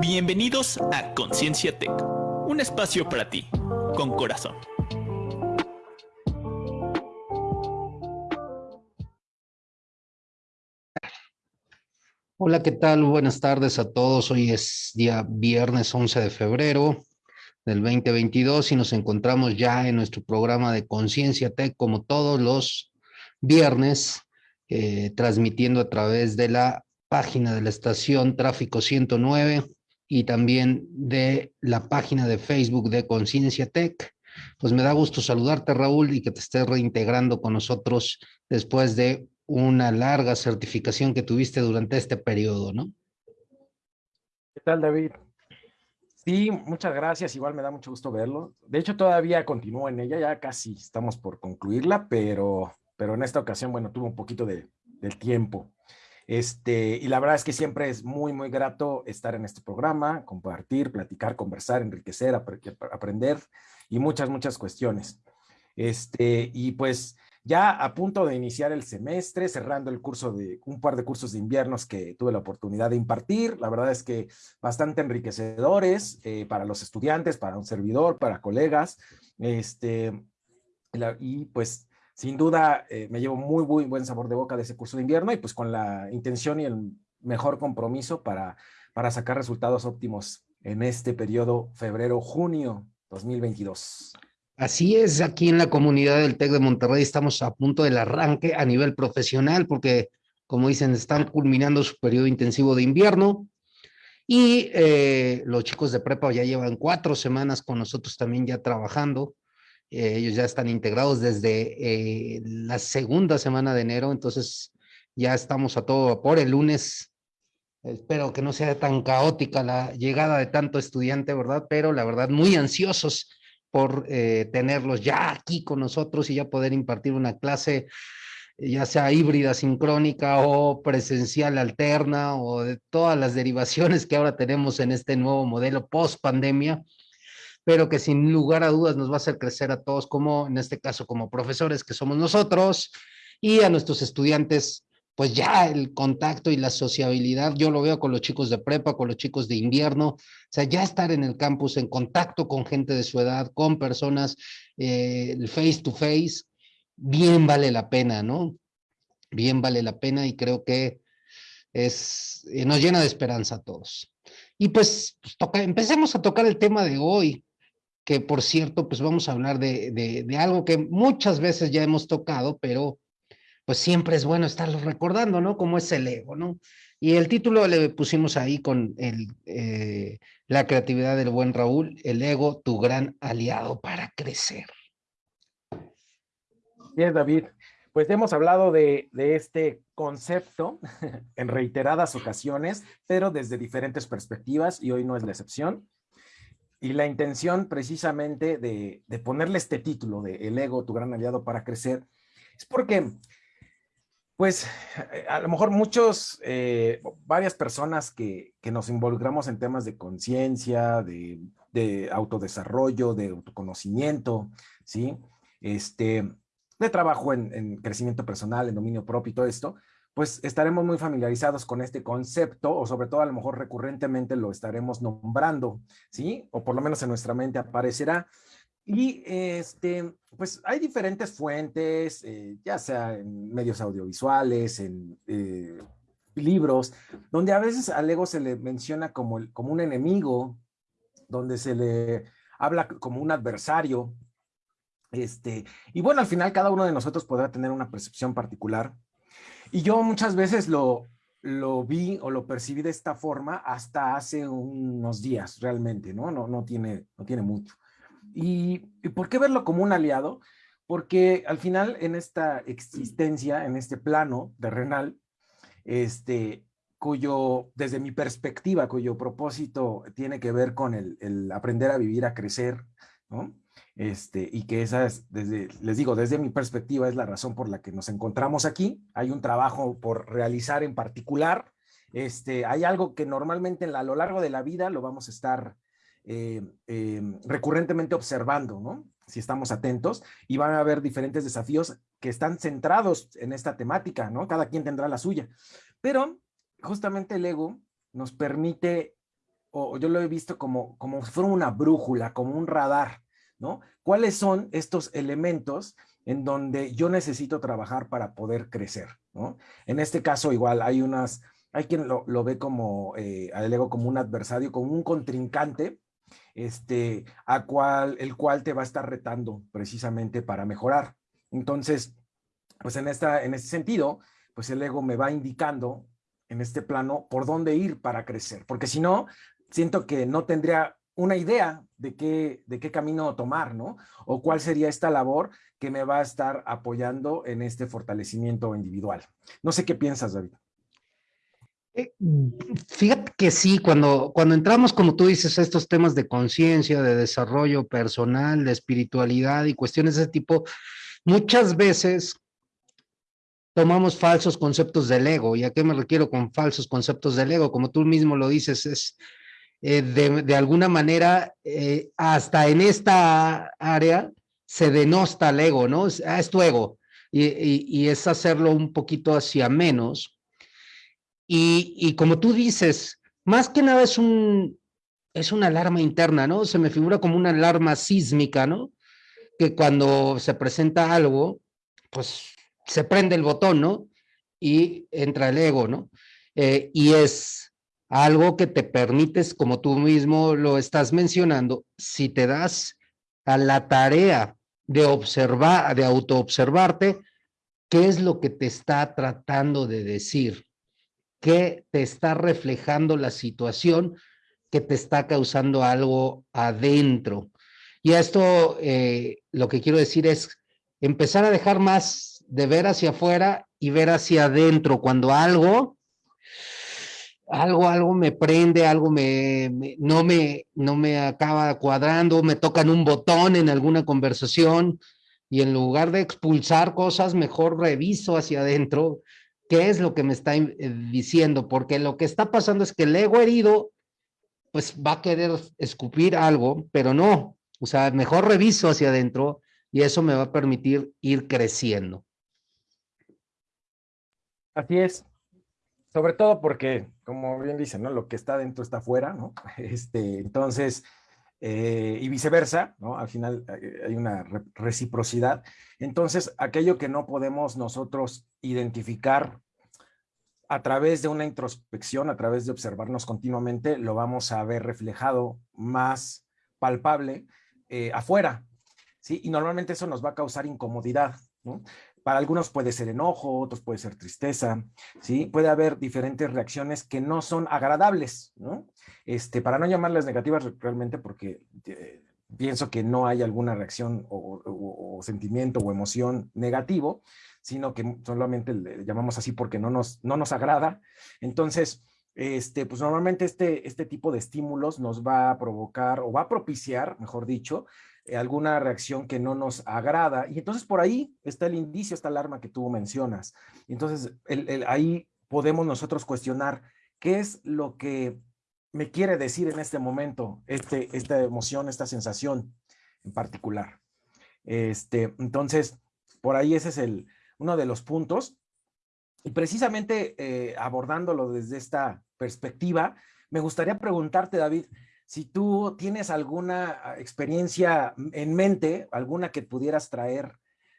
Bienvenidos a Conciencia Tech, un espacio para ti, con corazón. Hola, ¿qué tal? Buenas tardes a todos. Hoy es día viernes 11 de febrero del 2022 y nos encontramos ya en nuestro programa de Conciencia Tech como todos los viernes, eh, transmitiendo a través de la página de la estación Tráfico 109 y también de la página de Facebook de Conciencia Tech. Pues me da gusto saludarte, Raúl, y que te estés reintegrando con nosotros después de una larga certificación que tuviste durante este periodo, ¿no? ¿Qué tal, David? Sí, muchas gracias. Igual me da mucho gusto verlo. De hecho, todavía continúo en ella, ya casi estamos por concluirla, pero, pero en esta ocasión, bueno, tuvo un poquito de, del tiempo. Este, y la verdad es que siempre es muy, muy grato estar en este programa, compartir, platicar, conversar, enriquecer, aprender y muchas, muchas cuestiones. Este, y pues ya a punto de iniciar el semestre, cerrando el curso de un par de cursos de inviernos que tuve la oportunidad de impartir. La verdad es que bastante enriquecedores eh, para los estudiantes, para un servidor, para colegas. Este, y pues sin duda eh, me llevo muy, muy buen sabor de boca de ese curso de invierno y pues con la intención y el mejor compromiso para, para sacar resultados óptimos en este periodo febrero-junio 2022. Así es, aquí en la comunidad del TEC de Monterrey estamos a punto del arranque a nivel profesional porque, como dicen, están culminando su periodo intensivo de invierno y eh, los chicos de prepa ya llevan cuatro semanas con nosotros también ya trabajando eh, ellos ya están integrados desde eh, la segunda semana de enero, entonces ya estamos a todo vapor. El lunes, espero que no sea tan caótica la llegada de tanto estudiante, ¿verdad? Pero la verdad, muy ansiosos por eh, tenerlos ya aquí con nosotros y ya poder impartir una clase ya sea híbrida, sincrónica o presencial alterna o de todas las derivaciones que ahora tenemos en este nuevo modelo post pandemia pero que sin lugar a dudas nos va a hacer crecer a todos, como en este caso como profesores que somos nosotros, y a nuestros estudiantes, pues ya el contacto y la sociabilidad, yo lo veo con los chicos de prepa, con los chicos de invierno, o sea, ya estar en el campus en contacto con gente de su edad, con personas, eh, face to face, bien vale la pena, ¿no? Bien vale la pena y creo que es, eh, nos llena de esperanza a todos. Y pues, pues empecemos a tocar el tema de hoy, que por cierto, pues vamos a hablar de, de, algo que muchas veces ya hemos tocado, pero pues siempre es bueno estarlo recordando, ¿no? Como es el ego, ¿no? Y el título le pusimos ahí con el, eh, la creatividad del buen Raúl, el ego, tu gran aliado para crecer. Bien, David. Pues hemos hablado de, de, este concepto en reiteradas ocasiones, pero desde diferentes perspectivas y hoy no es la excepción. Y la intención precisamente de, ponerle este título de El ego, tu gran aliado para crecer, es porque, pues, a lo mejor muchos, eh, varias personas que, nos involucramos en temas de conciencia, de, autodesarrollo, de autoconocimiento, ¿sí? Este, de trabajo en, en crecimiento personal, en dominio propio y todo esto, pues estaremos muy familiarizados con este concepto o sobre todo a lo mejor recurrentemente lo estaremos nombrando, ¿sí? O por lo menos en nuestra mente aparecerá. Y este, pues hay diferentes fuentes, eh, ya sea en medios audiovisuales, en eh, libros, donde a veces al ego se le menciona como, como un enemigo, donde se le habla como un adversario. Este, y bueno, al final cada uno de nosotros podrá tener una percepción particular y yo muchas veces lo, lo vi o lo percibí de esta forma hasta hace unos días realmente, ¿no? No, no, tiene, no tiene mucho. ¿Y, por qué verlo como un aliado? Porque al final en esta existencia, en este plano terrenal, este, cuyo, desde mi perspectiva, cuyo propósito tiene que ver con el, el aprender a vivir, a crecer, ¿no? Este, y que esa es, desde, les digo, desde mi perspectiva es la razón por la que nos encontramos aquí. Hay un trabajo por realizar en particular. Este, hay algo que normalmente a lo largo de la vida lo vamos a estar eh, em, recurrentemente observando, ¿no? Si estamos atentos y van a haber diferentes desafíos que están centrados en esta temática, ¿no? Cada quien tendrá la suya. Pero justamente el ego nos permite o yo lo he visto como, como una brújula, como un radar, ¿no? ¿Cuáles son estos elementos en donde yo necesito trabajar para poder crecer. En este caso igual hay unas, hay quien lo, ve como, eh, ego como un adversario, como un contrincante, este, a cual, el cual te va a estar retando precisamente para mejorar. Entonces, pues en, esta, en este sentido, pues el ego me va indicando en este plano por dónde ir para crecer, porque si no, siento que no tendría una idea de qué, de qué camino tomar, ¿no? O cuál sería esta labor que me va a estar apoyando en este fortalecimiento individual. No sé qué piensas, David. Eh, fíjate que sí, cuando, cuando entramos, como tú dices, a estos temas de conciencia, de desarrollo personal, de espiritualidad y cuestiones de ese tipo, muchas veces tomamos falsos conceptos del ego. ¿Y a qué me refiero con falsos conceptos del ego? Como tú mismo lo dices, es eh, de, alguna manera, eh, hasta en esta área se denosta el ego, ¿no? Es, ah, es tu ego. Y, es hacerlo un poquito hacia menos. Y, y, como tú dices, más que nada es un es una alarma interna, ¿no? Se me figura como una alarma sísmica, ¿no? Que cuando se presenta algo, pues se prende el botón, ¿no? Y entra el ego, ¿no? Eh, y es algo que te permites, como tú mismo lo estás mencionando, si te das a la tarea de observar, de autoobservarte, qué es lo que te está tratando de decir, qué te está reflejando la situación que te está causando algo adentro. Y esto eh, lo que quiero decir es empezar a dejar más de ver hacia afuera y ver hacia adentro cuando algo algo, algo me prende, algo me, no, me, no me acaba cuadrando, me tocan un botón en alguna conversación y en lugar de expulsar cosas, mejor reviso hacia adentro qué es lo que me está eh, diciendo, porque lo que está pasando es que el ego herido pues va a querer escupir algo, pero no, o sea, mejor reviso hacia adentro y eso me va a permitir ir creciendo. Así es. Sobre todo porque, como bien dicen, ¿no? Lo que está dentro está afuera, ¿no? Este, entonces, eh, y viceversa, ¿no? Al final eh, hay una reciprocidad. Entonces, aquello que no podemos nosotros identificar a través de una introspección, a través de observarnos continuamente, lo vamos a ver reflejado más palpable eh, afuera, ¿sí? Y normalmente eso nos va a causar incomodidad. Para algunos puede ser enojo, otros puede ser tristeza, ¿sí? Puede haber diferentes reacciones que no son agradables, ¿no? Este, para no llamarlas negativas realmente porque eh, pienso que no hay alguna reacción o, sentimiento o emoción negativo, sino que solamente le llamamos así porque no nos, no nos agrada. Entonces, este, pues normalmente este, este tipo de estímulos nos va a provocar o va a propiciar, mejor dicho, alguna reacción que no nos agrada. Y entonces por ahí está el indicio, esta alarma que tú mencionas. Entonces ahí podemos nosotros cuestionar qué es lo que me quiere decir en este momento este, esta emoción, esta sensación en particular. Este, entonces, por ahí ese es el, uno de los puntos. Y precisamente eh, abordándolo desde esta perspectiva, me gustaría preguntarte, David, si tú tienes alguna ah, experiencia en mente, alguna que pudieras traer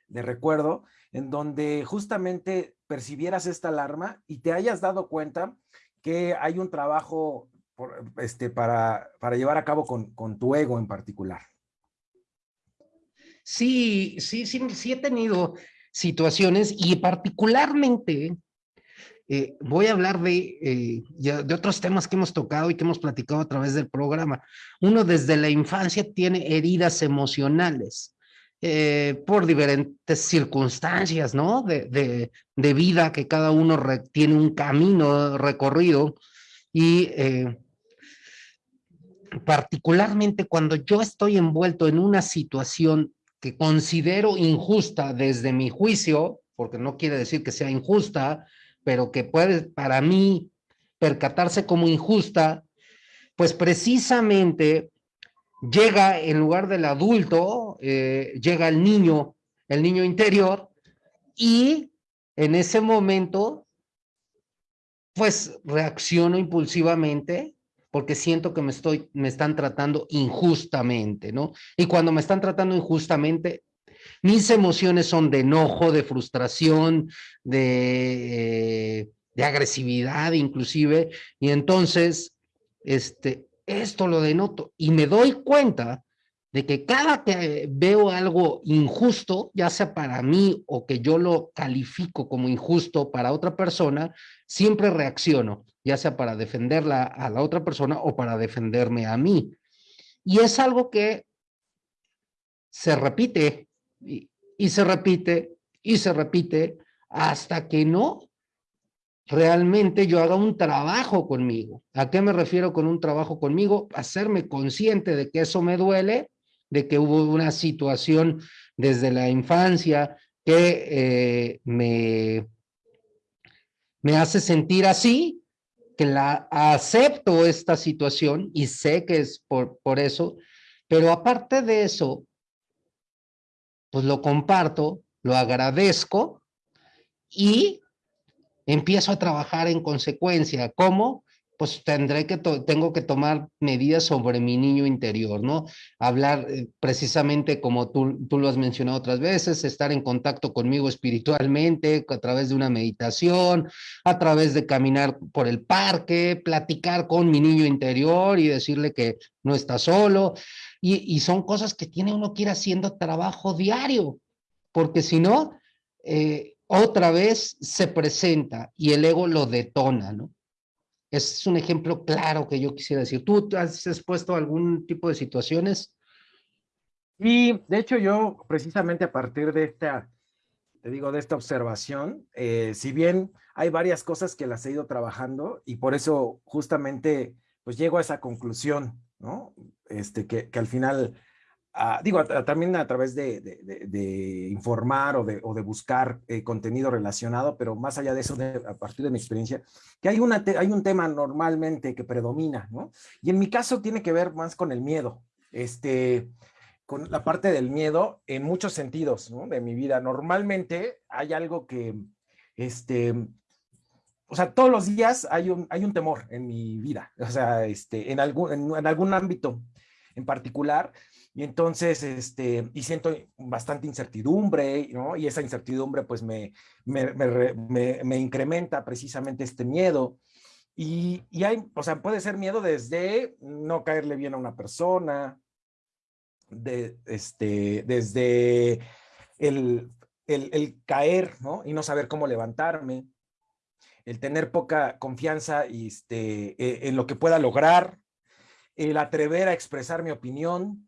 de recuerdo, en donde justamente percibieras esta alarma y te hayas dado cuenta que hay un trabajo este, para, para llevar a cabo con, con tu ego en particular. Sí, sí, sí, sí he tenido situaciones y particularmente eh, voy a hablar de, eh, de otros temas que hemos tocado y que hemos platicado a través del programa. Uno desde la infancia tiene heridas emocionales eh, por diferentes circunstancias, ¿no? De, de, vida que cada uno tiene un camino recorrido y particularmente cuando yo estoy envuelto en una situación que considero injusta desde mi juicio, porque no quiere decir que sea injusta, pero que puede para mí percatarse como injusta, pues precisamente llega en lugar del adulto, eh, llega el niño, el niño interior, y en ese momento, pues reacciono impulsivamente porque siento que me, estoy, me están tratando injustamente, ¿no? Y cuando me están tratando injustamente, mis emociones son de enojo, de frustración, de, eh, de agresividad inclusive, y entonces, este, esto lo denoto y me doy cuenta de que cada que veo algo injusto, ya sea para mí o que yo lo califico como injusto para otra persona, siempre reacciono, ya sea para defenderla a la otra persona o para defenderme a mí. Y es algo que se repite y, se repite y se repite hasta que no realmente yo haga un trabajo conmigo. ¿A qué me refiero con un trabajo conmigo? Hacerme consciente de que eso me duele de que hubo una situación desde la infancia que eh, me, me hace sentir así, que la acepto esta situación y sé que es por, por eso, pero aparte de eso, pues lo comparto, lo agradezco y empiezo a trabajar en consecuencia. ¿Cómo? pues tendré que, tengo que tomar medidas sobre mi niño interior, ¿no? Hablar eh, precisamente como tú, tú lo has mencionado otras veces, estar en contacto conmigo espiritualmente, a través de una meditación, a través de caminar por el parque, platicar con mi niño interior y decirle que no está solo. Y, son cosas que tiene uno que ir haciendo trabajo diario, porque si no, eh, otra vez se presenta y el ego lo detona, ¿no? Es un ejemplo claro que yo quisiera decir. ¿Tú has expuesto algún tipo de situaciones? Y de hecho yo precisamente a partir de esta, te digo, de esta observación, eh, si bien hay varias cosas que las he ido trabajando y por eso justamente pues llego a esa conclusión, ¿no? Este, que, que al final digo, también a través de, informar o de, buscar eh, contenido relacionado, pero más allá de eso, a partir de mi experiencia, que hay, una hay un tema normalmente que predomina, ¿no? Y en mi caso tiene que ver más con el miedo, este, con la parte del miedo en muchos sentidos. De mi vida. Normalmente hay algo que, este, o sea, todos los días hay un, temor en mi vida, o sea, este, en, algún, en algún ámbito en particular, y entonces, este, y siento bastante incertidumbre, ¿no? Y esa incertidumbre pues me, me, me, me incrementa precisamente este miedo. Y, y, hay, o sea, puede ser miedo desde no caerle bien a una persona, de, este, desde el, el, el, caer, ¿no? Y no saber cómo levantarme, el tener poca confianza y este, e, en lo que pueda lograr, el atrever a expresar mi opinión,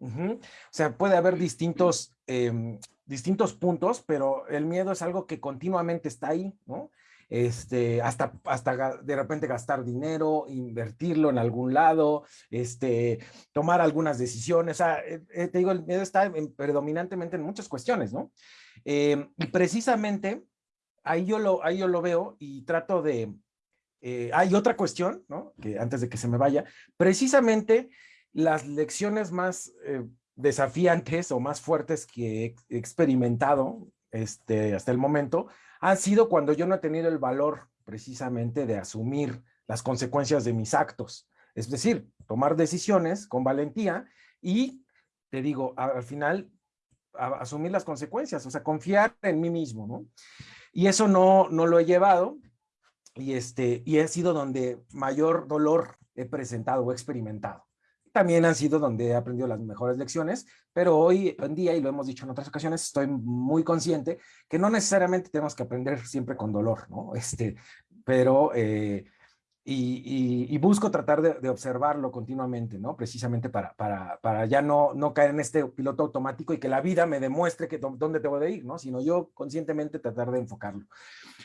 o sea, puede haber distintos, em, distintos puntos, pero el miedo es algo que continuamente está ahí, ¿no? Este, hasta, hasta de repente gastar dinero, invertirlo en algún lado, este, tomar algunas decisiones. O sea, eh, eh, te digo, el miedo está predominantemente en muchas cuestiones, ¿no? Em, y precisamente ahí yo, lo, ahí yo lo veo y trato de... Eh, hay otra cuestión, ¿no? Que antes de que se me vaya, precisamente las lecciones más eh, desafiantes o más fuertes que he experimentado este, hasta el momento han sido cuando yo no he tenido el valor precisamente de asumir las consecuencias de mis actos. Es decir, tomar decisiones con valentía y, te digo, al final, asumir las consecuencias, o sea, confiar en mí mismo, ¿no? Y eso no, no lo he llevado y, este, y he sido donde mayor dolor he presentado o experimentado también han sido donde he aprendido las mejores lecciones, pero hoy en día, y lo hemos dicho en otras ocasiones, estoy muy consciente que no necesariamente tenemos que aprender siempre con dolor, ¿no? Este, pero, eh, y, busco tratar de, observarlo continuamente, ¿no? Precisamente para, para, para ya no, no caer en este piloto automático y que la vida me demuestre que dónde tengo de ir, ¿no? Sino yo conscientemente tratar de enfocarlo.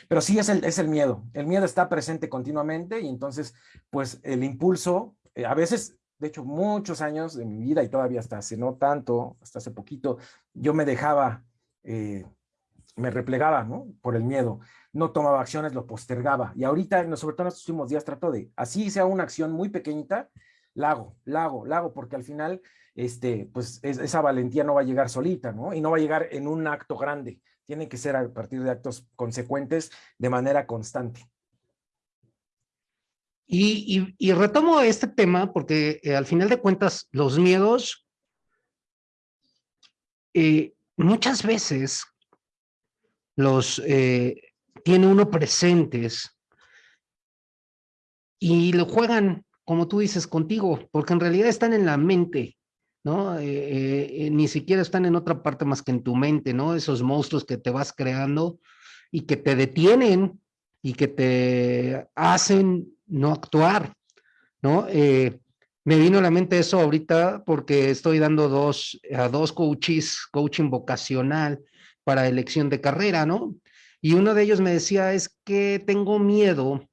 Pero sí es el, es el miedo. El miedo está presente continuamente y entonces, pues, el impulso, eh, a veces de hecho, muchos años de mi vida y todavía hasta hace no tanto, hasta hace poquito, yo me dejaba, eh, me replegaba, ¿no? Por el miedo. No tomaba acciones, lo postergaba. Y ahorita, sobre todo en estos últimos días, trato de, así sea una acción muy pequeñita, la hago, la hago, la hago, porque al final, este, pues esa valentía no va a llegar solita, ¿no? Y no va a llegar en un acto grande. Tiene que ser a partir de actos consecuentes de manera constante. Y, y, retomo este tema porque eh, al final de cuentas los miedos eh, muchas veces los eh, tiene uno presentes y lo juegan, como tú dices, contigo, porque en realidad están en la mente, ¿no? ni siquiera están en otra parte más que en tu mente, ¿no? Esos monstruos que te vas creando y que te detienen y que te hacen no actuar, ¿no? Eh, me vino a la mente eso ahorita porque estoy dando dos, a dos coaches, coaching vocacional para elección de carrera, ¿no? Y uno de ellos me decía, es que tengo miedo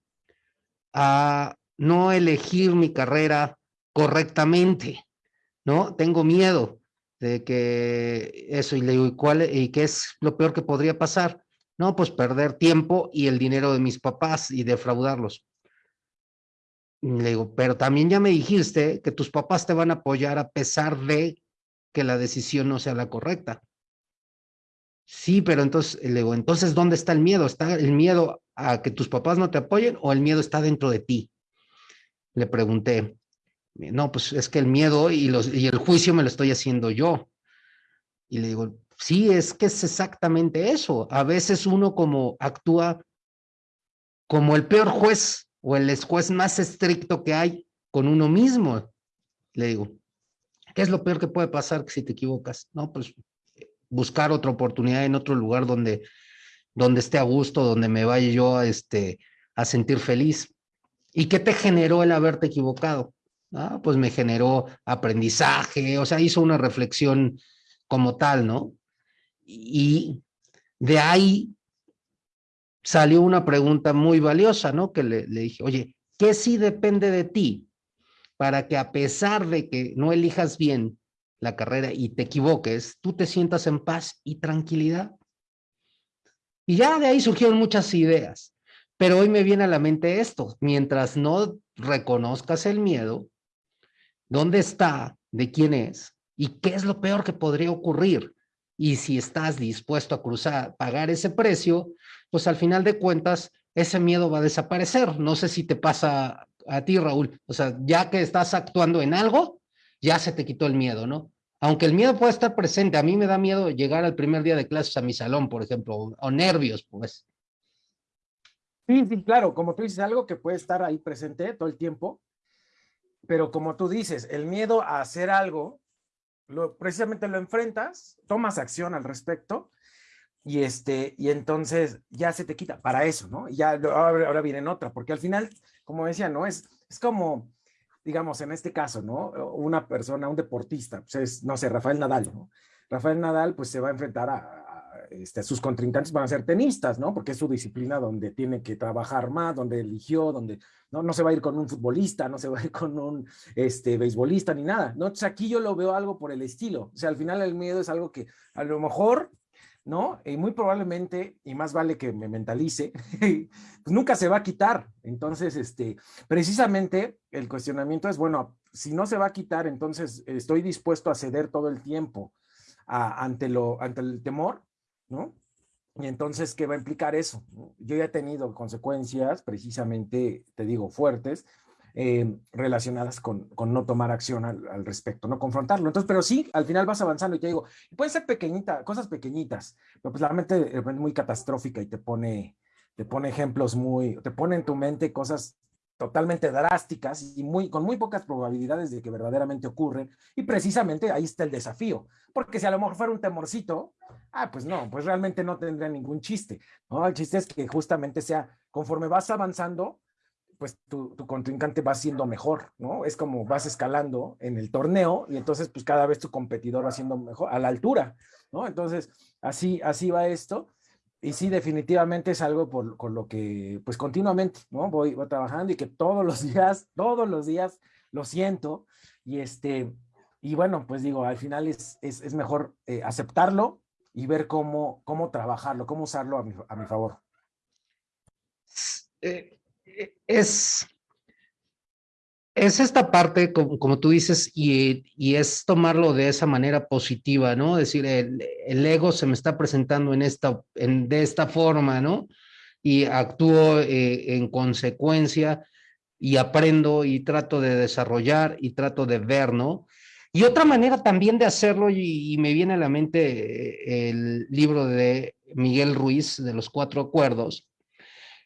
a no elegir mi carrera correctamente, ¿no? Tengo miedo de que eso, y le digo, ¿y, cuál, ¿y qué es lo peor que podría pasar? No, pues perder tiempo y el dinero de mis papás y defraudarlos. Le digo, pero también ya me dijiste que tus papás te van a apoyar a pesar de que la decisión no sea la correcta. Sí, pero entonces, le digo, entonces, ¿dónde está el miedo? ¿Está el miedo a que tus papás no te apoyen o el miedo está dentro de ti? Le pregunté. No, pues es que el miedo y, los, y el juicio me lo estoy haciendo yo. Y le digo, sí, es que es exactamente eso. A veces uno como actúa como el peor juez o el juez más estricto que hay con uno mismo. Le digo, ¿qué es lo peor que puede pasar si te equivocas? No, pues buscar otra oportunidad en otro lugar donde, donde esté a gusto, donde me vaya yo a, este, a sentir feliz. ¿Y qué te generó el haberte equivocado? Ah, pues me generó aprendizaje, o sea, hizo una reflexión como tal, ¿no? Y de ahí salió una pregunta muy valiosa, ¿no? Que le, dije, oye, ¿qué sí depende de ti para que a pesar de que no elijas bien la carrera y te equivoques, tú te sientas en paz y tranquilidad? Y ya de ahí surgieron muchas ideas, pero hoy me viene a la mente esto, mientras no reconozcas el miedo, ¿dónde está? ¿De quién es? ¿Y qué es lo peor que podría ocurrir? Y si estás dispuesto a cruzar, pagar ese precio, pues al final de cuentas, ese miedo va a desaparecer. No sé si te pasa a ti, Raúl. O sea, ya que estás actuando en algo, ya se te quitó el miedo, ¿no? Aunque el miedo puede estar presente, a mí me da miedo llegar al primer día de clases a mi salón, por ejemplo, o, nervios, pues. Sí, sí, claro, como tú dices, algo que puede estar ahí presente todo el tiempo, pero como tú dices, el miedo a hacer algo, lo, precisamente lo enfrentas, tomas acción al respecto y este, y entonces ya se te quita para eso, ¿no? Ya ahora, ahora viene otra, porque al final, como decía, ¿no? Es, es como, digamos, en este caso, ¿no? Una persona, un deportista, pues es, no sé, Rafael Nadal, ¿no? Rafael Nadal, pues se va a enfrentar a, este, sus contrincantes van a ser tenistas, ¿no? Porque es su disciplina donde tiene que trabajar más, donde eligió, donde no, no se va a ir con un futbolista, no se va a ir con un este, beisbolista ni nada, ¿no? Entonces aquí yo lo veo algo por el estilo, o sea, al final el miedo es algo que a lo mejor ¿no? Y muy probablemente, y más vale que me mentalice, pues nunca se va a quitar. Entonces, este, precisamente el cuestionamiento es, bueno, si no se va a quitar, entonces estoy dispuesto a ceder todo el tiempo ante, lo, ante el temor, ¿no? Y entonces, ¿qué va a implicar eso? Yo ya he tenido consecuencias, precisamente, te digo, fuertes, eh, relacionadas con, no tomar acción al, respecto, no confrontarlo. Entonces, pero sí, al final vas avanzando y te digo, puede ser pequeñita, cosas pequeñitas, pero pues la mente es muy catastrófica y te pone, te pone ejemplos muy, te pone en tu mente cosas totalmente drásticas y muy, con muy pocas probabilidades de que verdaderamente ocurren. Y precisamente ahí está el desafío, porque si a lo mejor fuera un temorcito, ah, pues no, pues realmente no tendría ningún chiste. El chiste es que justamente sea, conforme vas avanzando, pues tu, contrincante va siendo mejor, ¿no? Es como vas escalando en el torneo y entonces pues cada vez tu competidor va siendo mejor, a la altura, ¿no? Entonces, así, así va esto. Y sí, definitivamente es algo por, con lo que, pues continuamente, ¿no? Voy, trabajando y que todos los días, todos los días lo siento. Y este, y bueno, pues digo, al final es, es, es mejor eh, aceptarlo y ver cómo, cómo trabajarlo, cómo usarlo a mi, a mi favor. Eh, es, es esta parte, como, tú dices, y, y, es tomarlo de esa manera positiva, ¿no? Decir, el, el ego se me está presentando en esta, en, de esta forma, ¿no? Y actúo eh, en consecuencia. y aprendo y trato de desarrollar y trato de ver, ¿no? Y otra manera también de hacerlo, y, me viene a la mente eh, el libro de Miguel Ruiz, de los cuatro acuerdos,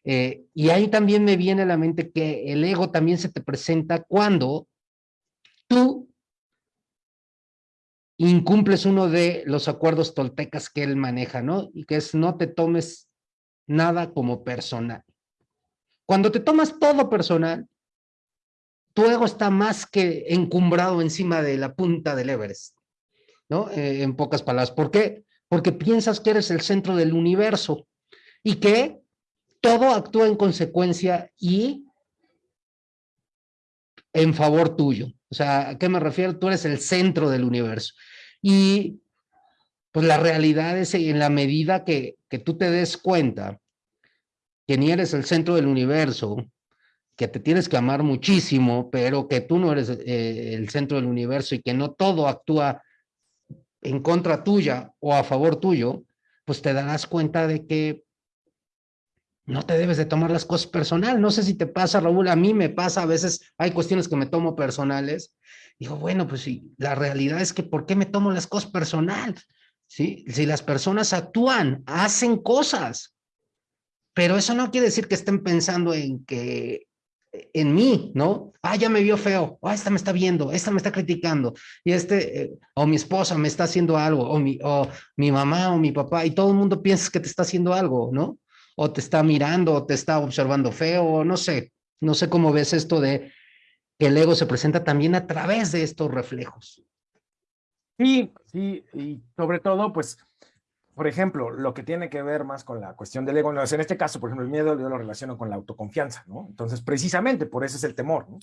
eh, y ahí también me viene a la mente que el ego también se te presenta cuando tú incumples uno de los acuerdos toltecas que él maneja, ¿no? Y que es no te tomes nada como personal. Cuando te tomas todo personal, tu ego está más que encumbrado encima de la punta del Everest, ¿no? Eh, en pocas palabras. ¿Por qué? Porque piensas que eres el centro del universo y que todo actúa en consecuencia y en favor tuyo. O sea, ¿a qué me refiero? Tú eres el centro del universo. Y pues la realidad es en la medida que, que tú te des cuenta que ni eres el centro del universo, que te tienes que amar muchísimo, pero que tú no eres eh, el centro del universo y que no todo actúa en contra tuya o a favor tuyo, pues te darás cuenta de que no te debes de tomar las cosas personal. No sé si te pasa, Raúl, a mí me pasa, a veces hay cuestiones que me tomo personales. Digo, bueno, pues sí, la realidad es que ¿por qué me tomo las cosas personal? ¿Sí? Si las personas actúan, hacen cosas, pero eso no quiere decir que estén pensando en que en mí, ¿no? Ah, ya me vio feo, ah, esta me está viendo, esta me está criticando, y este, eh, o mi esposa me está haciendo algo, o mi, o mi mamá o mi papá, y todo el mundo piensa que te está haciendo algo, ¿no? O te está mirando, o te está observando feo, no sé, no sé cómo ves esto de que el ego se presenta también a través de estos reflejos. Sí, sí, y sobre todo, pues, por ejemplo, lo que tiene que ver más con la cuestión del ego, en este caso, por ejemplo, el miedo yo lo relaciono con la autoconfianza, ¿no? Entonces, precisamente por eso es el temor, ¿no?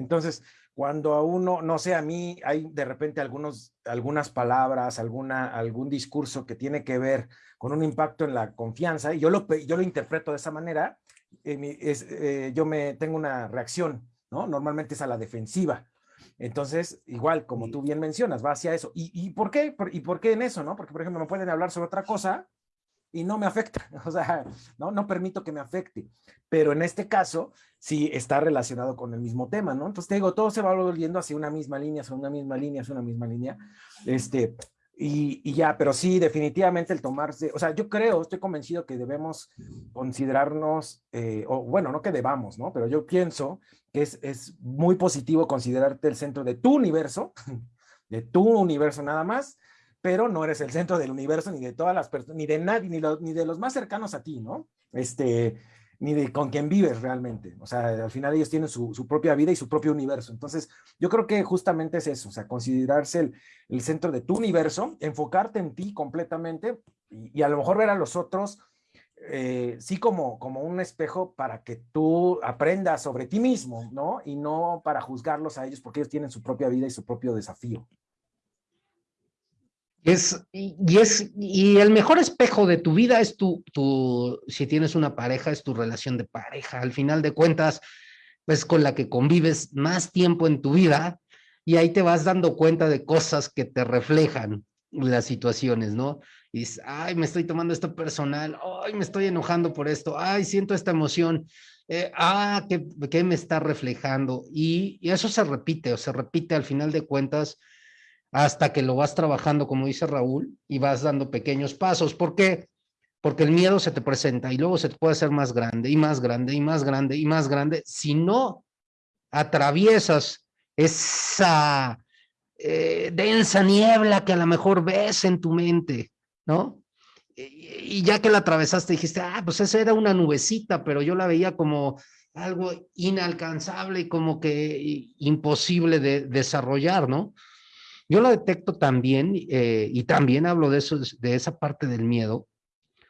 Entonces, cuando a uno, no sé, a mí hay de repente algunos, algunas palabras, alguna, algún discurso que tiene que ver con un impacto en la confianza, y yo lo, yo lo interpreto de esa manera, eh, es, eh, yo me tengo una reacción, ¿no? Normalmente es a la defensiva, entonces, igual, como tú bien mencionas, va hacia eso. ¿Y, por qué? ¿Y por qué en eso, no? Porque, por ejemplo, me pueden hablar sobre otra cosa y no me afecta, o sea, no, no permito que me afecte. Pero en este caso, sí está relacionado con el mismo tema, ¿no? Entonces, te digo, todo se va volviendo hacia una misma línea, hacia una misma línea, hacia una misma línea. Este, y, ya, pero sí, definitivamente el tomarse, o sea, yo creo, estoy convencido que debemos considerarnos, eh, o bueno, no que debamos, ¿no? Pero yo pienso que es, es muy positivo considerarte el centro de tu universo, de tu universo nada más, pero no eres el centro del universo ni de todas las personas, ni de nadie, ni, de los más cercanos a ti, ¿no? Este, ni de con quien vives realmente. O sea, al final ellos tienen su, propia vida y su propio universo. Entonces, yo creo que justamente es eso, o sea, considerarse el, centro de tu universo, enfocarte en ti completamente y, y, a lo mejor ver a los otros, eh, sí como, como un espejo para que tú aprendas sobre ti mismo, ¿no? Y no para juzgarlos a ellos porque ellos tienen su propia vida y su propio desafío. Es, y, es, y el mejor espejo de tu vida es tu, tu, si tienes una pareja, es tu relación de pareja. Al final de cuentas, pues con la que convives más tiempo en tu vida y ahí te vas dando cuenta de cosas que te reflejan las situaciones, ¿no? Y dices, ay, me estoy tomando esto personal, ay, me estoy enojando por esto, ay, siento esta emoción, eh, ah, ¿qué, ¿qué, me está reflejando? Y, y eso se repite, o se repite al final de cuentas hasta que lo vas trabajando, como dice Raúl, y vas dando pequeños pasos. ¿Por qué? Porque el miedo se te presenta y luego se te puede hacer más grande y más grande y más grande y más grande si no atraviesas esa eh, densa niebla que a lo mejor ves en tu mente, ¿no? Y, y ya que la atravesaste dijiste, ah, pues esa era una nubecita, pero yo la veía como algo inalcanzable y como que imposible de desarrollar, ¿no? Yo lo detecto también, eh, y también hablo de eso, de esa parte del miedo,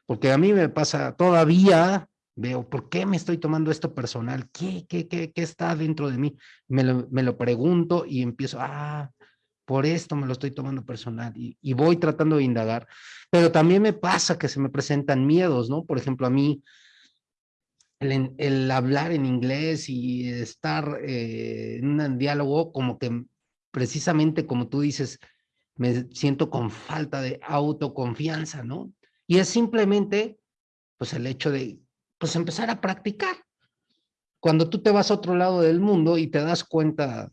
porque a mí me pasa todavía, veo, ¿por qué me estoy tomando esto personal? ¿Qué, qué, qué, qué está dentro de mí? Me lo, me lo, pregunto y empiezo, ah, por esto me lo estoy tomando personal y, y, voy tratando de indagar. Pero también me pasa que se me presentan miedos, ¿no? Por ejemplo, a mí, el, hablar en inglés y estar eh, en un diálogo como que precisamente como tú dices, me siento con falta de autoconfianza, ¿no? Y es simplemente, pues el hecho de, pues empezar a practicar. cuando tú te vas a otro lado del mundo y te das cuenta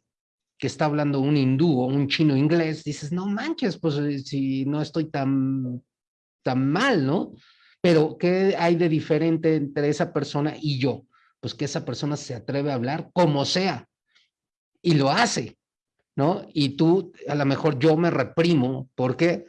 que está hablando un hindú o un chino inglés, dices, no manches, pues eh, si no estoy tan, tan mal, ¿no? Pero ¿qué hay de diferente entre esa persona y yo? Pues que esa persona se atreve a hablar como sea y lo hace, ¿no? Y tú, a lo mejor yo me reprimo, ¿por qué?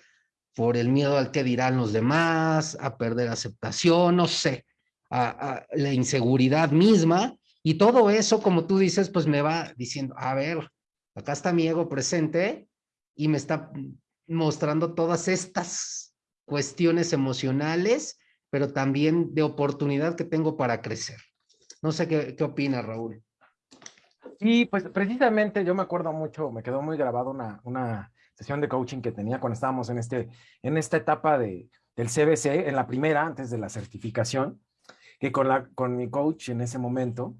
Por el miedo al que dirán los demás, a perder aceptación, no sé, a la inseguridad misma, y todo eso, como tú dices, pues me va diciendo, a ver, acá está mi ego presente y me está mostrando todas estas cuestiones emocionales, pero también de oportunidad que tengo para crecer. No sé qué, qué opinas, Raúl. Sí, pues precisamente yo me acuerdo mucho, me quedó muy grabado una, una sesión de coaching que tenía cuando estábamos en, este, en esta etapa de, del CBC, en la primera, antes de la certificación, que con, la, con mi coach en ese momento,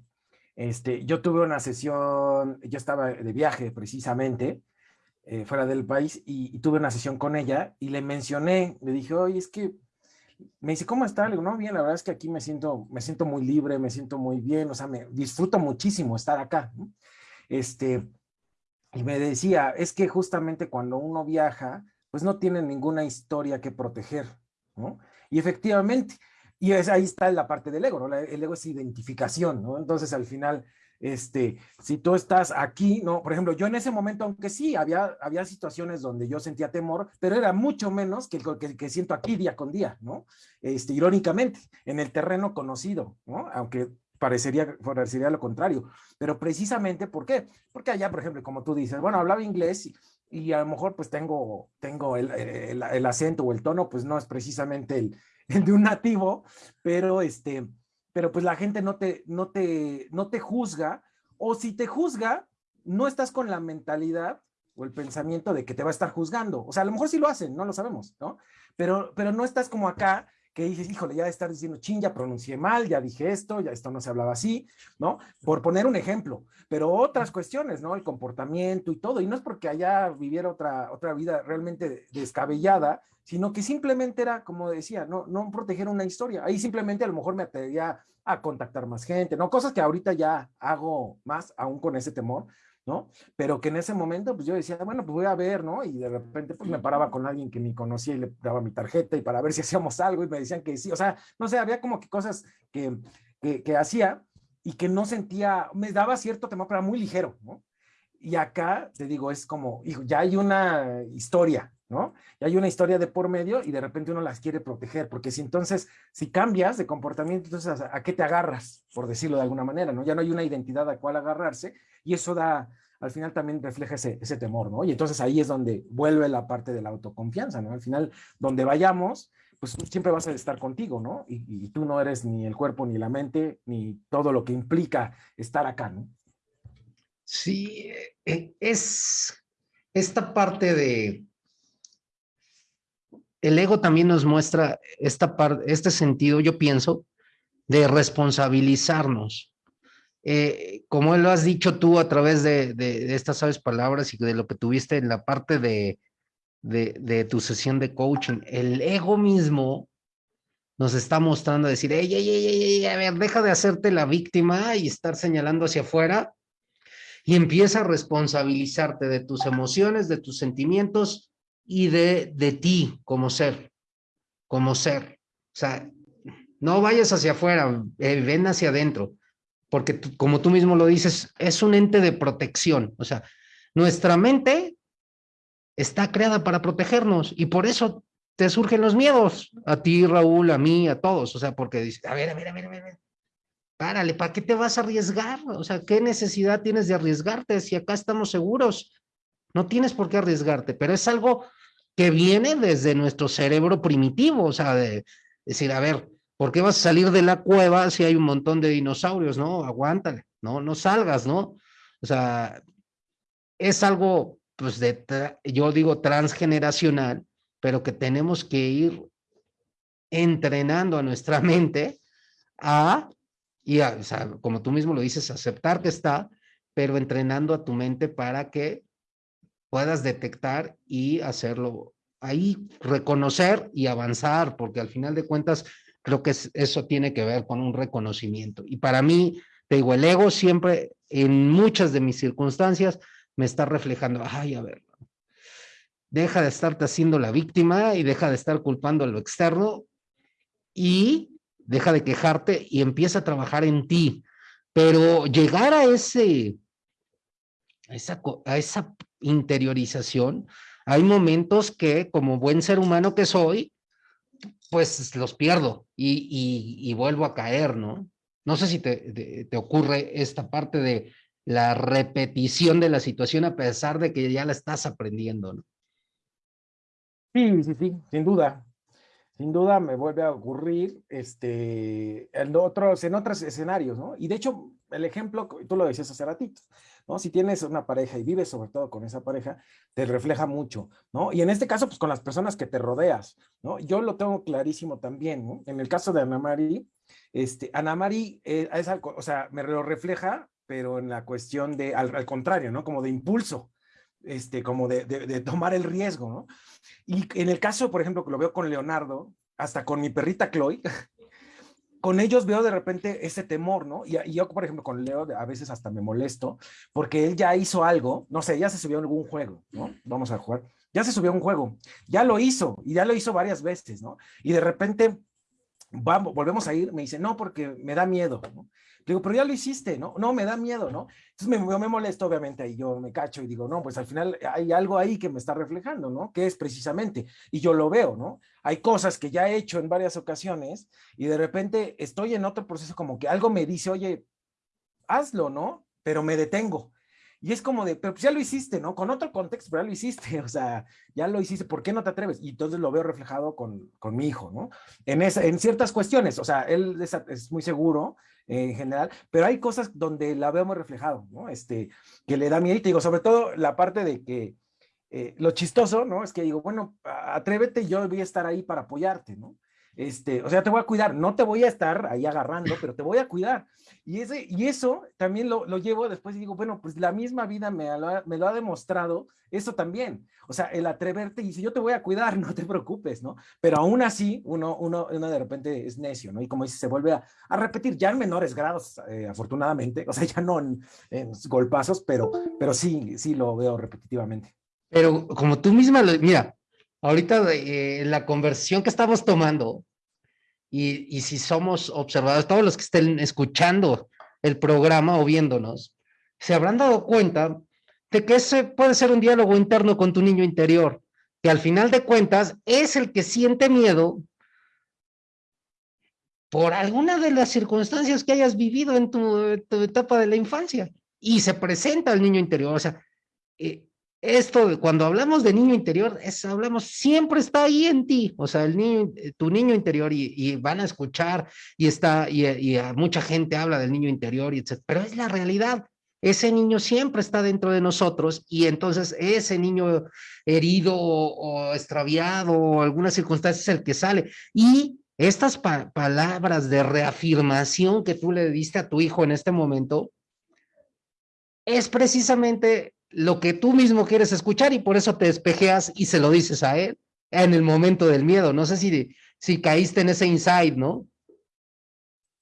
este, yo tuve una sesión, yo estaba de viaje precisamente, eh, fuera del país, y, tuve una sesión con ella y le mencioné, le dije, oye, es que, me dice, ¿cómo está? Le digo, no, bien, la verdad es que aquí me siento, me siento muy libre, me siento muy bien, o sea, me disfruto muchísimo estar acá. Este, y me decía, es que justamente cuando uno viaja, pues no tiene ninguna historia que proteger, ¿no? Y efectivamente, y es, ahí está la parte del ego, ¿no? El ego es identificación, ¿no? Entonces, al final, este, si tú estás aquí, ¿no? Por ejemplo, yo en ese momento, aunque sí, había, había situaciones donde yo sentía temor, pero era mucho menos que el que, siento aquí día con día, ¿no? Este, irónicamente, en el terreno conocido, ¿no? Aunque parecería, parecería lo contrario, pero precisamente, ¿por qué? Porque allá, por ejemplo, como tú dices, bueno, hablaba inglés y, a lo mejor pues tengo, tengo el, el, el, acento o el tono, pues no es precisamente el, de un nativo, pero este, pero pues la gente no te, no te, no te juzga, o si te juzga, no estás con la mentalidad o el pensamiento de que te va a estar juzgando. O sea, a lo mejor sí lo hacen, no lo sabemos, ¿no? Pero, pero no estás como acá que dices, híjole, ya de estar diciendo, ching, ya pronuncié mal, ya dije esto, ya esto no se hablaba así, ¿no? Por poner un ejemplo, pero otras cuestiones, ¿no? El comportamiento y todo, y no es porque allá viviera otra, otra vida realmente descabellada, sino que simplemente era, como decía, no, no proteger una historia. Ahí simplemente a lo mejor me atrevía a contactar más gente, ¿no? Cosas que ahorita ya hago más, aún con ese temor, ¿no? Pero que en ese momento, pues yo decía, bueno, pues voy a ver, ¿no? Y de repente, pues me paraba con alguien que ni conocía y le daba mi tarjeta y para ver si hacíamos algo y me decían que sí, o sea, no sé, había como que cosas que, que, que hacía y que no sentía, me daba cierto temor, pero era muy ligero, ¿no? Y acá, te digo, es como, hijo, ya hay una historia, ¿no? Y hay una historia de por medio y de repente uno las quiere proteger, porque si entonces, si cambias de comportamiento, entonces, ¿a, qué te agarras? Por decirlo de alguna manera, ¿no? Ya no hay una identidad a cual agarrarse y eso da, al final también refleja ese, temor, ¿no? Y entonces ahí es donde vuelve la parte de la autoconfianza, ¿no? Al final, donde vayamos, pues siempre vas a estar contigo, ¿no? Y, y tú no eres ni el cuerpo, ni la mente, ni todo lo que implica estar acá, ¿no? Sí, eh, es esta parte de... El ego también nos muestra esta parte, este sentido, yo pienso, de responsabilizarnos. Eh, como lo has dicho tú a través de, estas sabes palabras y de lo que tuviste en la parte de, tu sesión de coaching, el ego mismo nos está mostrando decir, ey, ey, ey, ey, a ver, deja de hacerte la víctima y estar señalando hacia afuera y empieza a responsabilizarte de tus emociones, de tus sentimientos y de, de ti como ser, como ser. O sea, no vayas hacia afuera, eh, ven hacia adentro, porque como tú mismo lo dices, es un ente de protección. O sea, nuestra mente está creada para protegernos y por eso te surgen los miedos, a ti, Raúl, a mí, a todos. O sea, porque dices, a ver, a ver, a ver, a ver, párale, ¿para qué te vas a arriesgar? O sea, ¿qué necesidad tienes de arriesgarte si acá estamos seguros? No tienes por qué arriesgarte, pero es algo que viene desde nuestro cerebro primitivo, o sea, de decir, a ver, ¿por qué vas a salir de la cueva si hay un montón de dinosaurios? No, aguántale, no, no salgas, ¿no? O sea, es algo, pues, de, yo digo transgeneracional, pero que tenemos que ir entrenando a nuestra mente a y, o sea, como tú mismo lo dices, aceptar que está, pero entrenando a tu mente para que puedas detectar y hacerlo ahí, reconocer y avanzar, porque al final de cuentas creo que eso tiene que ver con un reconocimiento. Y para mí, te digo, el ego siempre, en muchas de mis circunstancias, me está reflejando, ay, a ver, deja de estarte haciendo la víctima y deja de estar culpando a lo externo y deja de quejarte y empieza a trabajar en ti. Pero llegar a ese, a esa, a esa interiorización, hay momentos que como buen ser humano que soy, pues los pierdo y, vuelvo a caer, ¿no? No sé si te, te, ocurre esta parte de la repetición de la situación a pesar de que ya la estás aprendiendo, ¿no? Sí, sí, sí, sin duda. Sin duda me vuelve a ocurrir este, en, otros, en otros escenarios, ¿no? Y de hecho, el ejemplo, tú lo decías hace ratito, Si tienes una pareja y vives sobre todo con esa pareja, te refleja mucho, ¿no? Y en este caso, pues con las personas que te rodeas, ¿no? Yo lo tengo clarísimo también. En el caso de Ana Mari, este, Ana Mari, eh, es o sea, me lo refleja, pero en la cuestión de, al, contrario, ¿no? Como de impulso, este, como de, de, tomar el riesgo, ¿no? Y en el caso, por ejemplo, que lo veo con Leonardo, hasta con mi perrita Chloe, con ellos veo de repente ese temor, ¿no? Y, yo, por ejemplo, con Leo a veces hasta me molesto porque él ya hizo algo, no sé, ya se subió a algún juego, ¿no? Vamos a jugar. Ya se subió a un juego, ya lo hizo y ya lo hizo varias veces, ¿no? Y de repente vamos, volvemos a ir, me dice, no, porque me da miedo, ¿no? Digo, pero ya lo hiciste, ¿no? No, me da miedo, ¿no? Entonces me, me molesto, obviamente, y yo me cacho y digo, no, pues al final hay algo ahí que me está reflejando, ¿no? Que es precisamente, y yo lo veo, ¿no? Hay cosas que ya he hecho en varias ocasiones y de repente estoy en otro proceso como que algo me dice, oye, hazlo, ¿no? Pero me detengo. Y es como de, pero pues ya lo hiciste, ¿no? Con otro contexto, pero ya lo hiciste, o sea, ya lo hiciste, ¿por qué no te atreves? Y entonces lo veo reflejado con, con mi hijo, ¿no? En, esa, en ciertas cuestiones, o sea, él es, es muy seguro, en general, pero hay cosas donde la veo muy reflejado, ¿no? Este, que le da miedo, digo, sobre todo la parte de que eh, lo chistoso, ¿no? Es que digo, bueno, atrévete, yo voy a estar ahí para apoyarte, ¿no? Este, o sea, te voy a cuidar, no te voy a estar ahí agarrando, pero te voy a cuidar. Y, ese, y eso también lo, lo llevo después y digo, bueno, pues la misma vida me lo, me lo ha demostrado, eso también. O sea, el atreverte y si yo te voy a cuidar, no te preocupes, ¿no? Pero aún así, uno, uno, uno de repente es necio, ¿no? Y como dice, se vuelve a, a repetir ya en menores grados, eh, afortunadamente, o sea, ya no en, en, golpazos, pero, pero sí, sí lo veo repetitivamente. Pero como tú misma, lo, mira, ahorita eh, la conversión que estamos tomando, y, si somos observadores, todos los que estén escuchando el programa o viéndonos, se habrán dado cuenta de que ese puede ser un diálogo interno con tu niño interior, que al final de cuentas es el que siente miedo por alguna de las circunstancias que hayas vivido en tu, etapa de la infancia y se presenta al niño interior. O sea, eh, esto, cuando hablamos de niño interior, es, hablamos, siempre está ahí en ti, o sea, el niño, eh, tu niño interior, y, van a escuchar, y está, y, mucha gente habla del niño interior, y etc. Pero es la realidad, ese niño siempre está dentro de nosotros, y entonces ese niño herido o, extraviado o alguna circunstancia es el que sale. Y estas palabras de reafirmación que tú le diste a tu hijo en este momento, es precisamente lo que tú mismo quieres escuchar y por eso te despejeas y se lo dices a él en el momento del miedo. No sé si, si caíste en ese insight, ¿no?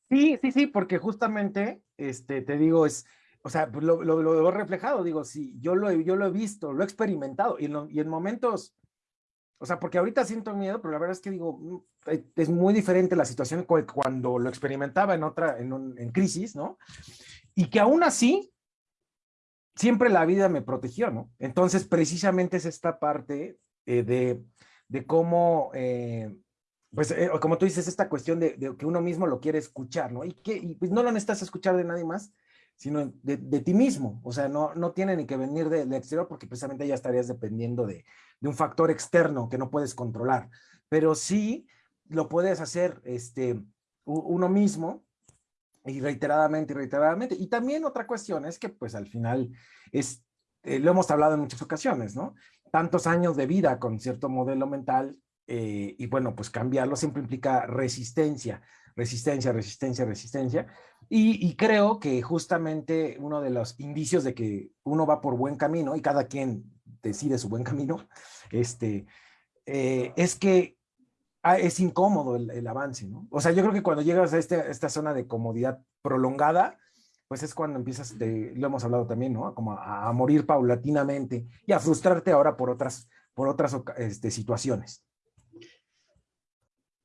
Sí, sí, sí, porque justamente, este, te digo, es, o sea, lo, lo, he reflejado, digo, sí, yo lo, yo lo he visto, lo he experimentado y en, momentos, o sea, porque ahorita siento miedo, pero la verdad es que digo, mm, es muy diferente la situación cuando lo experimentaba en otra, en, en crisis, ¿no? Y que aún así, siempre la vida me protegió, ¿no? Entonces, precisamente es esta parte eh, de, de, cómo, eh, pues, eh, como tú dices, esta cuestión de, que uno mismo lo quiere escuchar, ¿no? Y que pues no lo necesitas escuchar de nadie más, sino de, ti mismo. O sea, no, no tiene ni que venir del exterior porque precisamente ya estarías dependiendo de, de un factor externo que no puedes controlar. Pero sí lo puedes hacer este, uno mismo y reiteradamente y reiteradamente. Y también otra cuestión es que pues al final es, eh, lo hemos hablado en muchas ocasiones, ¿no? Tantos años de vida con cierto modelo mental eh, y bueno, pues cambiarlo siempre implica resistencia, resistencia, resistencia, resistencia. Y, creo que justamente uno de los indicios de que uno va por buen camino y cada quien decide su buen camino, este, eh, es que Ah, es incómodo el, avance, ¿no? O sea, yo creo que cuando llegas a este, esta zona de comodidad prolongada, pues es cuando empiezas, lo hemos hablado también, ¿no? Como a, morir paulatinamente y a frustrarte ahora por otras, por otras este, situaciones.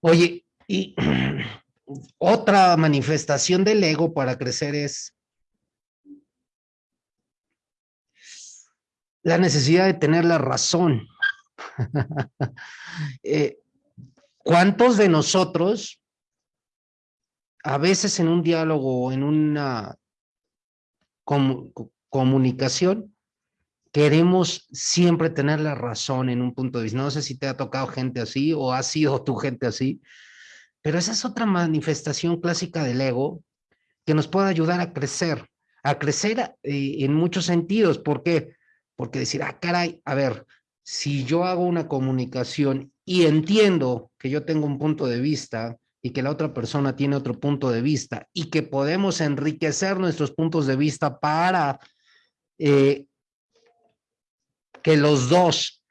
Oye, y otra manifestación del ego para crecer es la necesidad de tener la razón. Eh, ¿Cuántos de nosotros, a veces en un diálogo o en una comunicación, queremos siempre tener la razón en un punto de vista? No sé si te ha tocado gente así o ha sido tu gente así, pero esa es otra manifestación clásica del ego que nos puede ayudar a crecer, a crecer eh, en muchos sentidos. ¿Por qué? Porque decir, ah, caray, a ver, si yo hago una comunicación y entiendo que yo tengo un punto de vista y que la otra persona tiene otro punto de vista y que podemos enriquecer nuestros puntos de vista para eh, que los dos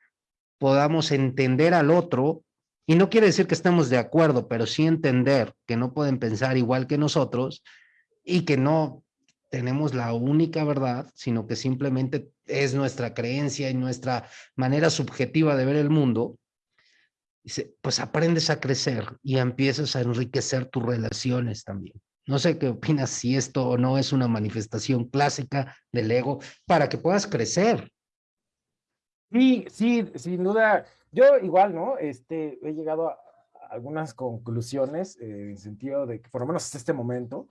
podamos entender al otro, y no quiere decir que estemos de acuerdo, pero sí entender que no pueden pensar igual que nosotros y que no tenemos la única verdad, sino que simplemente es nuestra creencia y nuestra manera subjetiva de ver el mundo, pues aprendes a crecer y empiezas a enriquecer tus relaciones también. No sé qué opinas si esto o no es una manifestación clásica del ego para que puedas crecer. Sí, sí, sin duda. Yo igual, ¿no? Este, he llegado a algunas conclusiones eh, en el sentido de que, por lo menos hasta este momento,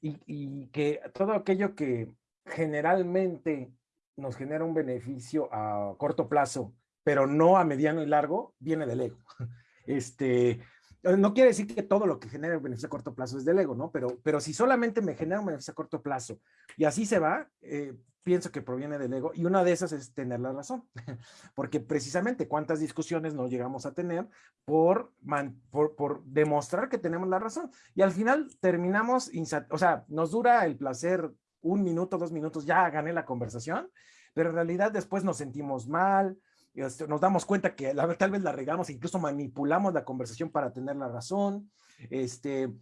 y que todo aquello que generalmente nos genera un beneficio a corto plazo, pero no a mediano y largo, viene del ego. Este, no quiere decir que todo lo que genera beneficio a corto plazo es del ego, ¿no? Pero, pero si solamente me genera un beneficio a corto plazo y así se va, eh, pienso que proviene del ego y una de esas es tener la razón, porque precisamente cuántas discusiones no llegamos a tener por, por, por, demostrar que tenemos la razón y al final terminamos, o sea, nos dura el placer un minuto, dos minutos, ya gané la conversación, pero en realidad después nos sentimos mal, este, nos damos cuenta que la, tal vez la regamos, incluso manipulamos la conversación para tener la razón, este,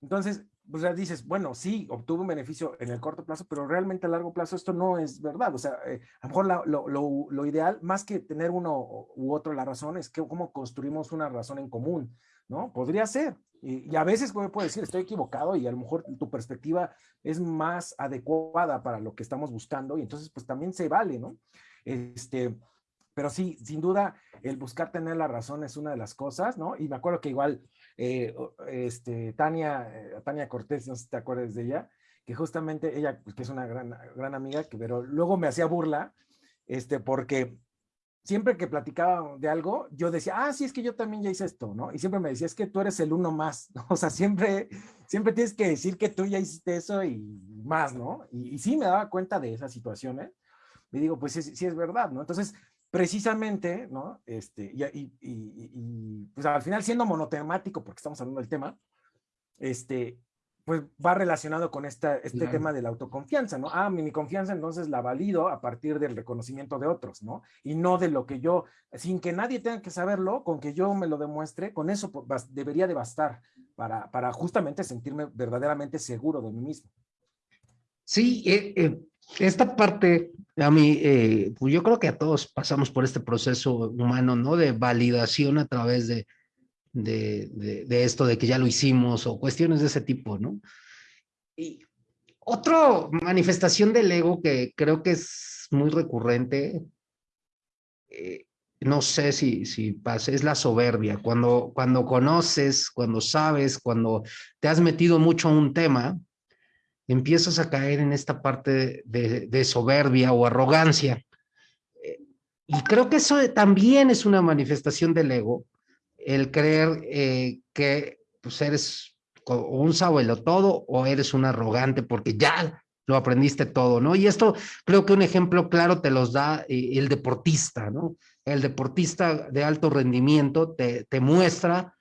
entonces pues ya dices, bueno, sí, obtuve un beneficio en el corto plazo, pero realmente a largo plazo esto no es verdad. O sea, eh, a lo mejor lo, lo, lo, ideal, más que tener uno u otro la razón, es que cómo construimos una razón en común, ¿no? Podría ser. Y, a veces puede decir, estoy equivocado y a lo mejor tu perspectiva es más adecuada para lo que estamos buscando y entonces pues también se vale, ¿no? Este, pero sí, sin duda, el buscar tener la razón es una de las cosas, ¿no? Y me acuerdo que igual eh, este, Tania, eh, Tania Cortés, no sé si te acuerdas de ella, que justamente ella, pues, que es una gran, gran amiga, que, pero luego me hacía burla, este, porque siempre que platicaba de algo, yo decía, ah, sí, es que yo también ya hice esto, ¿no? Y siempre me decía, es que tú eres el uno más, ¿no? O sea, siempre, siempre tienes que decir que tú ya hiciste eso y más, ¿no? Y, sí me daba cuenta de esas situaciones. Y digo, pues sí, sí es verdad, ¿no? Entonces, precisamente, ¿no? Este, y, y, pues al final siendo monotemático, porque estamos hablando del tema, este, pues va relacionado con esta, este tema de la autoconfianza, ¿no? Ah, mi, confianza entonces la valido a partir del reconocimiento de otros, ¿no? Y no de lo que yo, sin que nadie tenga que saberlo, con que yo me lo demuestre, con eso pues, debería de bastar para, para justamente sentirme verdaderamente seguro de mí mismo. Sí, eh, eh, esta parte, a mí, eh, pues yo creo que a todos pasamos por este proceso humano, ¿no? De validación a través de, de, esto, de que ya lo hicimos o cuestiones de ese tipo, ¿no? Y otra manifestación del ego que creo que es muy recurrente, eh, no sé si, si pasa, es la soberbia. Cuando, cuando conoces, cuando sabes, cuando te has metido mucho a un tema, empiezas a caer en esta parte de, soberbia o arrogancia. Y creo que eso también es una manifestación del ego, el creer eh, que pues, eres un sabuelo todo o eres un arrogante porque ya lo aprendiste todo, ¿no? Y esto creo que un ejemplo claro te los da eh, el deportista, ¿no? El deportista de alto rendimiento te, te muestra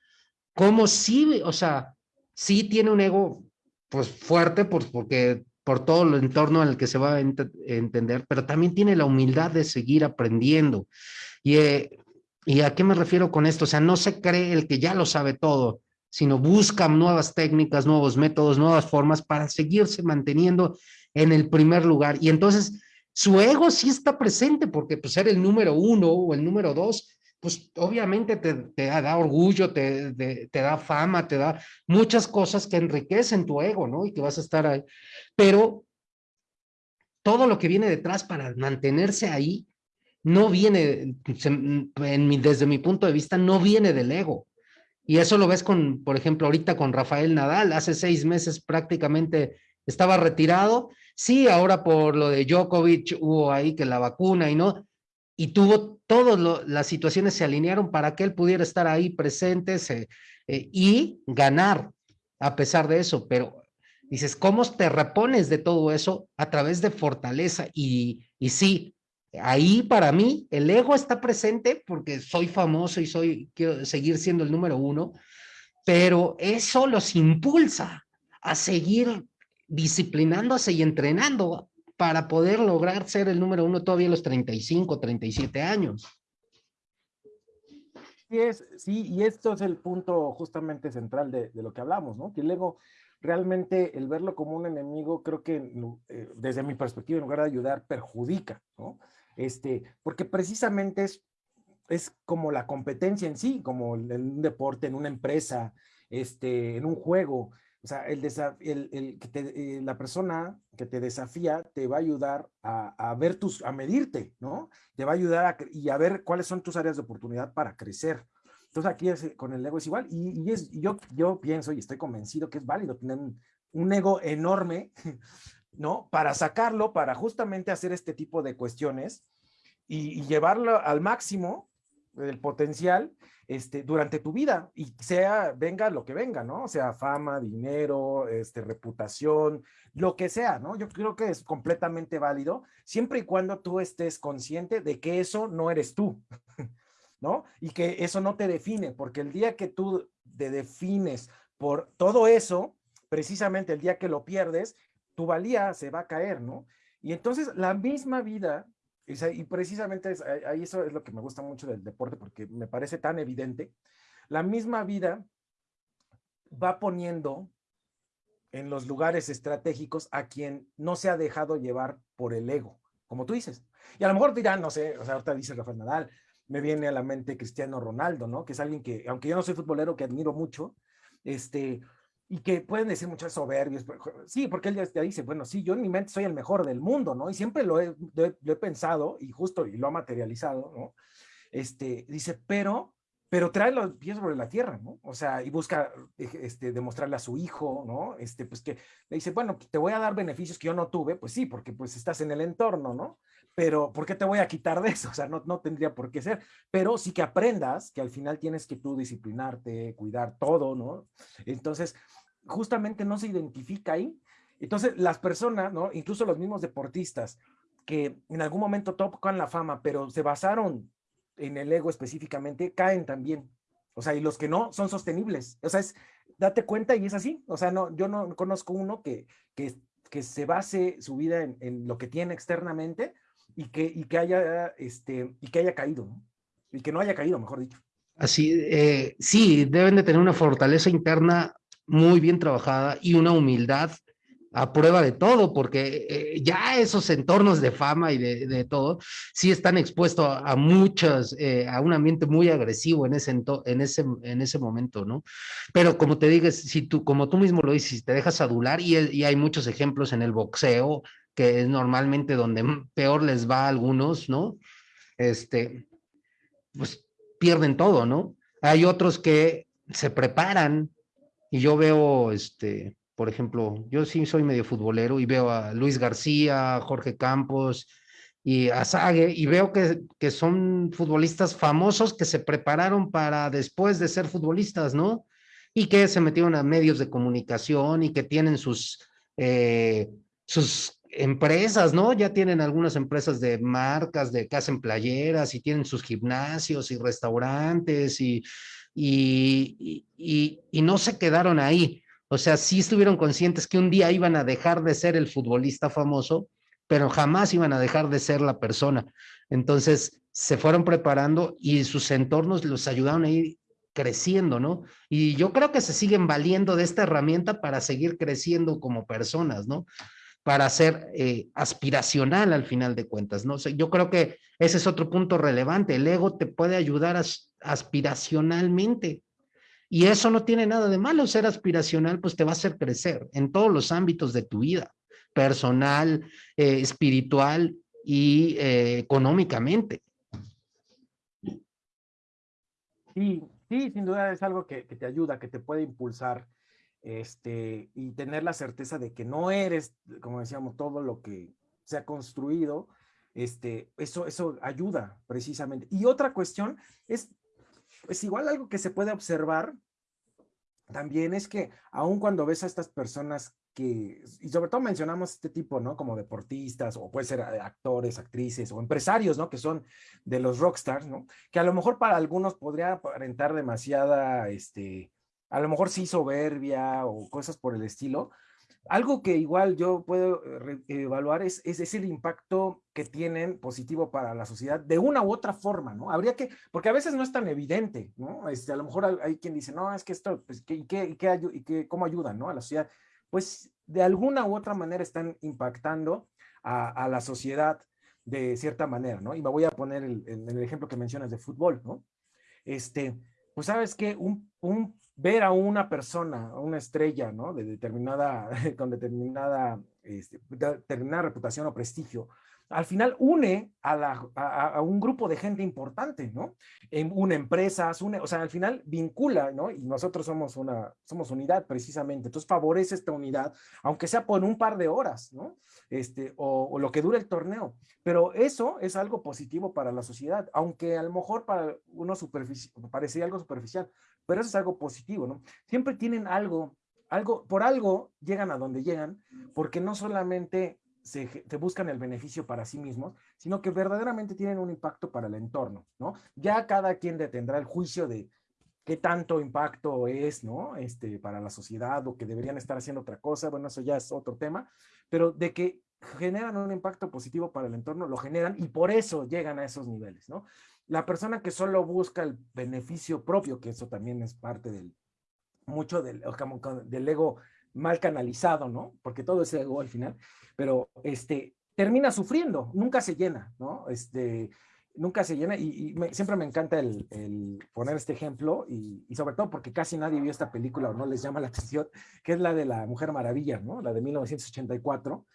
cómo sí, o sea, sí tiene un ego pues fuerte pues, porque por todo el entorno en el que se va a entender, pero también tiene la humildad de seguir aprendiendo. Y, eh, ¿Y a qué me refiero con esto? O sea, no se cree el que ya lo sabe todo, sino buscan nuevas técnicas, nuevos métodos, nuevas formas para seguirse manteniendo en el primer lugar. Y entonces su ego sí está presente porque pues ser el número uno o el número dos, pues obviamente te, te da orgullo, te, te, da fama, te da muchas cosas que enriquecen tu ego, ¿no? Y que vas a estar ahí. Pero todo lo que viene detrás para mantenerse ahí no viene, en desde mi punto de vista, no viene del ego. Y eso lo ves con, por ejemplo, ahorita con Rafael Nadal, hace seis meses prácticamente estaba retirado. Sí, ahora por lo de Djokovic hubo ahí que la vacuna y no, y tuvo todas las situaciones se alinearon para que él pudiera estar ahí presente eh, y ganar a pesar de eso, pero dices, ¿cómo te repones de todo eso? A través de fortaleza y, y sí, Ahí para mí el ego está presente porque soy famoso y soy, quiero seguir siendo el número uno, pero eso los impulsa a seguir disciplinándose y entrenando para poder lograr ser el número uno todavía a los 35, 37 años. Sí, sí, y esto es el punto justamente central de, lo que hablamos, ¿no? Que el ego, realmente el verlo como un enemigo, creo que eh, desde mi perspectiva, en lugar de ayudar, perjudica, ¿no? este, porque precisamente es, es como la competencia en sí, como en un deporte, en una empresa, este, en un juego. O sea, el, el, el eh, la persona que te desafía te va a ayudar a, a, ver tus, a medirte, ¿no? Te va a ayudar a, y a ver cuáles son tus áreas de oportunidad para crecer. Entonces aquí es, con el ego es igual y, y es, yo, yo pienso y estoy convencido que es válido tener un ego enorme ¿no? Para sacarlo, para justamente hacer este tipo de cuestiones y, llevarlo al máximo el potencial este, durante tu vida y sea, venga lo que venga, ¿no? O sea, fama, dinero, este, reputación, lo que sea, ¿no? Yo creo que es completamente válido siempre y cuando tú estés consciente de que eso no eres tú, ¿no? Y que eso no te define, porque el día que tú te defines por todo eso, precisamente el día que lo pierdes, tu valía se va a caer, ¿no? Y entonces la misma vida, y precisamente ahí eso es lo que me gusta mucho del deporte porque me parece tan evidente, la misma vida va poniendo en los lugares estratégicos a quien no se ha dejado llevar por el ego, como tú dices. Y a lo mejor dirán, no sé, ahorita dice Rafael Nadal, me viene a la mente Cristiano Ronaldo, ¿no? Que es alguien que, aunque yo no soy futbolero, que admiro mucho, este, y que pueden decir muchas soberbias. Sí, porque él ya dice, bueno, sí, yo en mi mente soy el mejor del mundo, ¿no? Y siempre lo he, he pensado y justo y lo ha materializado, ¿no? Este, dice, pero, pero trae los pies sobre la tierra, ¿no? O sea, y busca este, demostrarle a su hijo, ¿no? Este, pues que le dice, bueno, te voy a dar beneficios que yo no tuve, pues sí, porque pues estás en el entorno, ¿no? Pero, ¿por qué te voy a quitar de eso? O sea, no, no tendría por qué ser, pero sí que aprendas que al final tienes que tú disciplinarte, cuidar todo, ¿no? Entonces, justamente no se identifica ahí. Entonces, las personas, ¿no? Incluso los mismos deportistas que en algún momento tocan la fama, pero se basaron en el ego específicamente, caen también. O sea, y los que no son sostenibles. O sea, es, date cuenta y es así. O sea, no, yo no conozco uno que, que, que se base su vida en, en, lo que tiene externamente y que, y que haya, este, y que haya caído. Y que no haya caído, mejor dicho. Así, eh, sí, deben de tener una fortaleza interna muy bien trabajada y una humildad a prueba de todo, porque eh, ya esos entornos de fama y de, todo, sí están expuestos a, muchas, eh, a un ambiente muy agresivo en ese, en, ese, en ese momento, ¿no? Pero como te digas, si tú, como tú mismo lo dices, te dejas adular, y, y hay muchos ejemplos en el boxeo, que es normalmente donde peor les va a algunos, ¿no? Este, pues pierden todo, ¿no? Hay otros que se preparan y yo veo, este, por ejemplo, yo sí soy medio futbolero y veo a Luis García, Jorge Campos y a Sague y veo que, que son futbolistas famosos que se prepararon para después de ser futbolistas, ¿no? Y que se metieron a medios de comunicación y que tienen sus, eh, sus empresas, ¿no? Ya tienen algunas empresas de marcas, de casa en playeras y tienen sus gimnasios y restaurantes y y, y, no se quedaron ahí. O sea, sí estuvieron conscientes que un día iban a dejar de ser el futbolista famoso, pero jamás iban a dejar de ser la persona. Entonces, se fueron preparando y sus entornos los ayudaron a ir creciendo, ¿no? Y yo creo que se siguen valiendo de esta herramienta para seguir creciendo como personas, ¿no? Para ser eh, aspiracional al final de cuentas, ¿no? yo creo que ese es otro punto relevante. El ego te puede ayudar aspiracionalmente. Y eso no tiene nada de malo. Ser aspiracional, pues te va a hacer crecer en todos los ámbitos de tu vida, personal, eh, espiritual y eh, económicamente. Sí, sí, sin duda es algo que, te ayuda, que te puede impulsar este, y tener la certeza de que no eres, como decíamos, todo lo que se ha construido, este, eso, eso ayuda precisamente. Y otra cuestión es, es igual algo que se puede observar también es que aun cuando ves a estas personas que, y sobre todo mencionamos este tipo, ¿no? Como deportistas o puede ser eh, actores, actrices o empresarios, ¿no? Que son de los rockstars, ¿no? Que a lo mejor para algunos podría aparentar demasiada, este, a lo mejor sí soberbia o cosas por el estilo, algo que igual yo puedo eh, evaluar es, es, el impacto que tienen positivo para la sociedad de una u otra forma, ¿no? Habría que, porque a veces no es tan evidente, ¿no? Este, a lo mejor hay quien dice, no, es que esto, pues, ¿y, qué, qué, qué, cómo ayudan, ¿no? A la sociedad. Pues de alguna u otra manera están impactando a, la sociedad de cierta manera, ¿no? Y me voy a poner el, el, el ejemplo que mencionas de fútbol, ¿no? Este, pues sabes que un, un ver a una persona, a una estrella, ¿no? De determinada, con determinada, este, determinada reputación o prestigio, al final une a, la, a, un grupo de gente importante, ¿no? En una empresa, une, o sea, al final vincula, ¿no? Y nosotros somos una, somos unidad precisamente, entonces favorece esta unidad, aunque sea por un par de horas, ¿no? Este, o, lo que dure el torneo, pero eso es algo positivo para la sociedad, aunque a lo mejor para uno parecería algo superficial, pero eso es algo positivo, ¿no? Siempre tienen algo, algo, por algo llegan a donde llegan, porque no solamente se, buscan el beneficio para sí mismos, sino que verdaderamente tienen un impacto para el entorno, ¿no? Ya cada quien detendrá el juicio de qué tanto impacto es, ¿no? Este, para la sociedad o que deberían estar haciendo otra cosa, bueno, eso ya es otro tema, pero de que generan un impacto positivo para el entorno, lo generan y por eso llegan a esos niveles, ¿no? La persona que solo busca el beneficio propio, que eso también es parte del, mucho del, del ego mal canalizado, ¿no? Porque todo es ego al final, pero este, termina sufriendo, nunca se llena, ¿no? Este, nunca se llena y, siempre me encanta el, el poner este ejemplo y, y, sobre todo porque casi nadie vio esta película o no les llama la atención, que es la de la Mujer Maravilla, ¿no? La de 1984,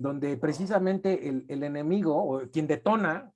donde precisamente el, el enemigo o quien detona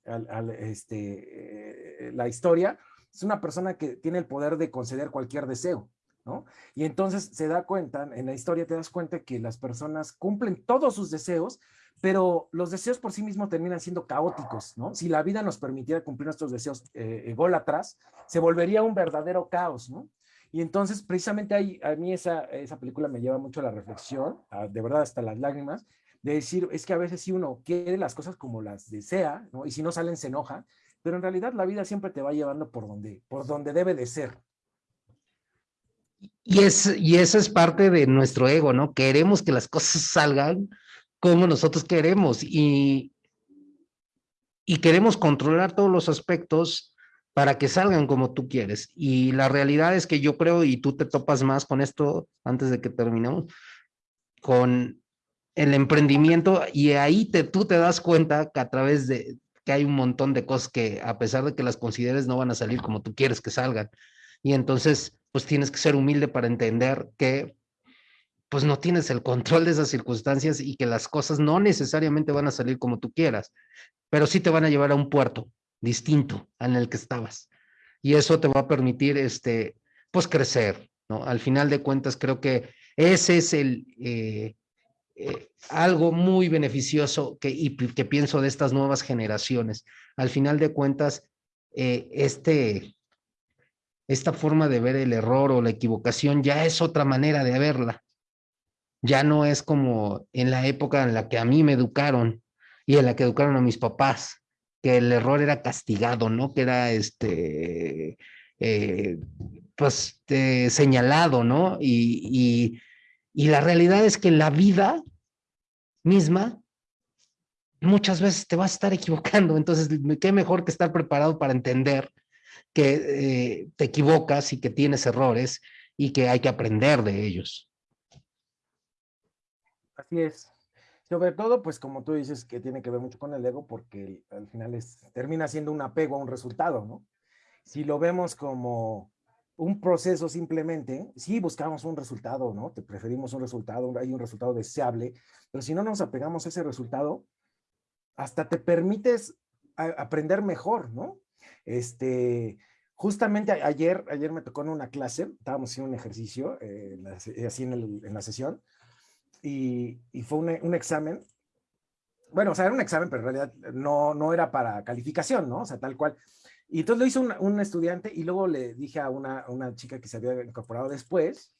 este, eh, la historia es una persona que tiene el poder de conceder cualquier deseo, ¿no? Y entonces se da cuenta, en la historia te das cuenta que las personas cumplen todos sus deseos, pero los deseos por sí mismos terminan siendo caóticos, ¿no? Si la vida nos permitiera cumplir nuestros deseos eh, atrás, se volvería un verdadero caos, ¿no? Y entonces, precisamente ahí, a mí esa, esa película me lleva mucho a la reflexión, de verdad hasta las lágrimas, de decir, es que a veces si uno quiere las cosas como las desea, ¿no? Y si no salen se enoja, pero en realidad la vida siempre te va llevando por donde, por donde debe de ser. Y, es, y eso es parte de nuestro ego, ¿no? Queremos que las cosas salgan como nosotros queremos y, y queremos controlar todos los aspectos para que salgan como tú quieres. Y la realidad es que yo creo, y tú te topas más con esto antes de que terminemos, con el emprendimiento y ahí te, tú te das cuenta que a través de que hay un montón de cosas que a pesar de que las consideres no van a salir como tú quieres que salgan. Y entonces, pues tienes que ser humilde para entender que pues no tienes el control de esas circunstancias y que las cosas no necesariamente van a salir como tú quieras, pero sí te van a llevar a un puerto distinto en el que estabas. Y eso te va a permitir, este, pues crecer, ¿no? Al final de cuentas, creo que ese es el, eh, eh, algo muy beneficioso que, y que pienso de estas nuevas generaciones. Al final de cuentas, eh, este, esta forma de ver el error o la equivocación ya es otra manera de verla. Ya no es como en la época en la que a mí me educaron y en la que educaron a mis papás, que el error era castigado, ¿no? Que era este, eh, pues señalado, ¿no? y y la realidad es que la vida misma muchas veces te vas a estar equivocando. Entonces, qué mejor que estar preparado para entender que eh, te equivocas y que tienes errores y que hay que aprender de ellos. Así es. Sobre todo, pues como tú dices, que tiene que ver mucho con el ego, porque al final es, termina siendo un apego a un resultado, ¿no? Si lo vemos como un proceso simplemente, sí buscamos un resultado, ¿no? Te preferimos un resultado, hay un resultado deseable, pero si no nos apegamos a ese resultado, hasta te permites aprender mejor, ¿no? Este, justamente ayer, ayer me tocó en una clase, estábamos haciendo un ejercicio, eh, así en, en la sesión, y, fue un, examen. Bueno, o sea, era un examen, pero en realidad no, no era para calificación, ¿no? O sea, tal cual. Y entonces lo hizo un, estudiante y luego le dije a una, chica que se había incorporado después,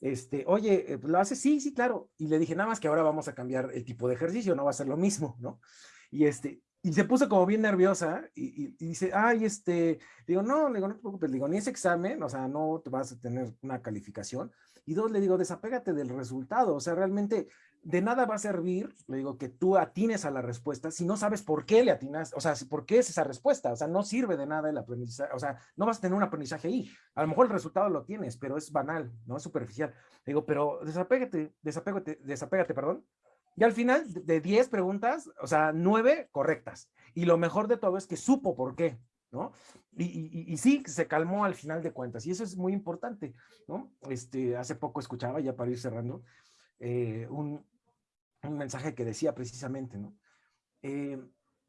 este, oye, eh, ¿lo hace? Sí, sí, claro. Y le dije, nada más que ahora vamos a cambiar el tipo de ejercicio, no va a ser lo mismo, ¿no? Y este, y se puso como bien nerviosa y, dice, ay, este, digo, no, digo, no te preocupes, digo, ni ese examen, o sea, no te vas a tener una calificación. Y dos, le digo, desapégate del resultado, o sea, realmente de nada va a servir, le digo, que tú atines a la respuesta si no sabes por qué le atinas, o sea, por qué es esa respuesta, o sea, no sirve de nada el aprendizaje, o sea, no vas a tener un aprendizaje ahí. A lo mejor el resultado lo tienes, pero es banal, no es superficial. Le digo, pero desapégate, desapégate, desapégate, perdón, y al final de 10 preguntas, o sea, 9 correctas. Y lo mejor de todo es que supo por qué, Y, sí, se calmó al final de cuentas. Y eso es muy importante, ¿no? Este, hace poco escuchaba, ya para ir cerrando, eh, un, un, mensaje que decía precisamente, ¿no? Eh,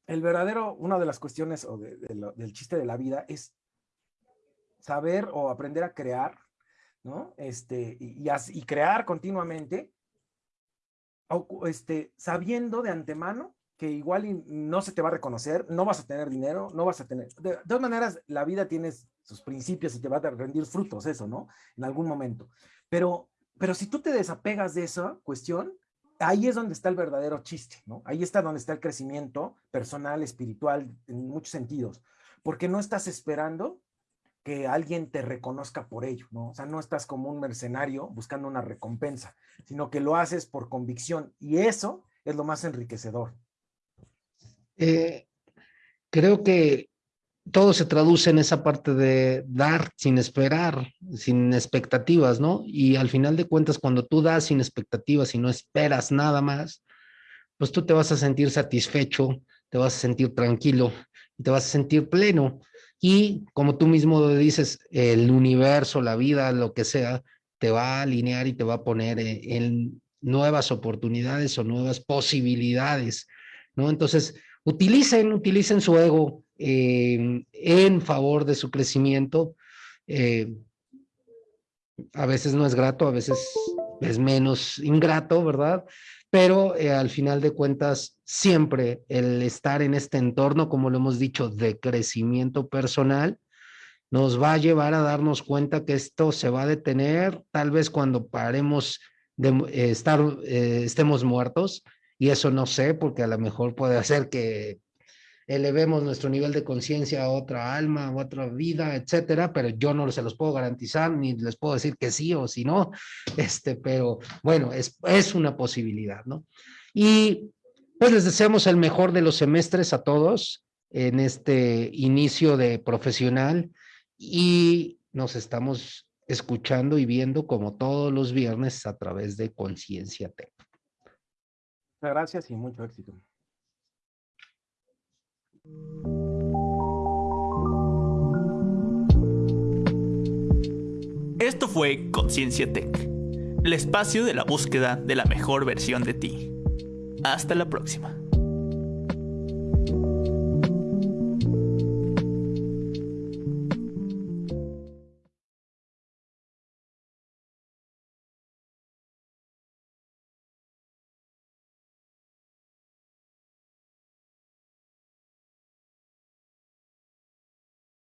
el verdadero, una de las cuestiones o del chiste de la vida es saber o aprender a crear, ¿no? Este, y, y crear continuamente este, sabiendo de antemano que igual no se te va a reconocer, no vas a tener dinero, no vas a tener... De, todas maneras, la vida tiene sus principios y te va a rendir frutos eso, ¿no? En algún momento. Pero, pero si tú te desapegas de esa cuestión, ahí es donde está el verdadero chiste, ¿no? Ahí está donde está el crecimiento personal, espiritual, en muchos sentidos. Porque no estás esperando que alguien te reconozca por ello, ¿no? O sea, no estás como un mercenario buscando una recompensa, sino que lo haces por convicción y eso es lo más enriquecedor. Eh, creo que todo se traduce en esa parte de dar sin esperar, sin expectativas, ¿no? Y al final de cuentas, cuando tú das sin expectativas y no esperas nada más, pues tú te vas a sentir satisfecho, te vas a sentir tranquilo te vas a sentir pleno. Y como tú mismo dices, el universo, la vida, lo que sea, te va a alinear y te va a poner en nuevas oportunidades o nuevas posibilidades, ¿no? Entonces, utilicen, utilicen su ego eh, en favor de su crecimiento. Eh, a veces no es grato, a veces es menos ingrato, ¿verdad? pero eh, al final de cuentas, siempre el estar en este entorno, como lo hemos dicho, de crecimiento personal, nos va a llevar a darnos cuenta que esto se va a detener tal vez cuando paremos de estar, estemos muertos, y eso no sé, porque a lo mejor puede hacer que elevemos nuestro nivel de conciencia a otra alma, a otra vida, etcétera, pero yo no se los puedo garantizar ni les puedo decir que sí o si no, este, pero bueno, es, es una posibilidad, ¿no? Y pues les deseamos el mejor de los semestres a todos en este inicio de profesional y nos estamos escuchando y viendo como todos los viernes a través de Conciencia Tech. Muchas gracias y mucho éxito. Esto fue Conciencia Tech, el espacio de la búsqueda de la mejor versión de ti. Hasta la próxima.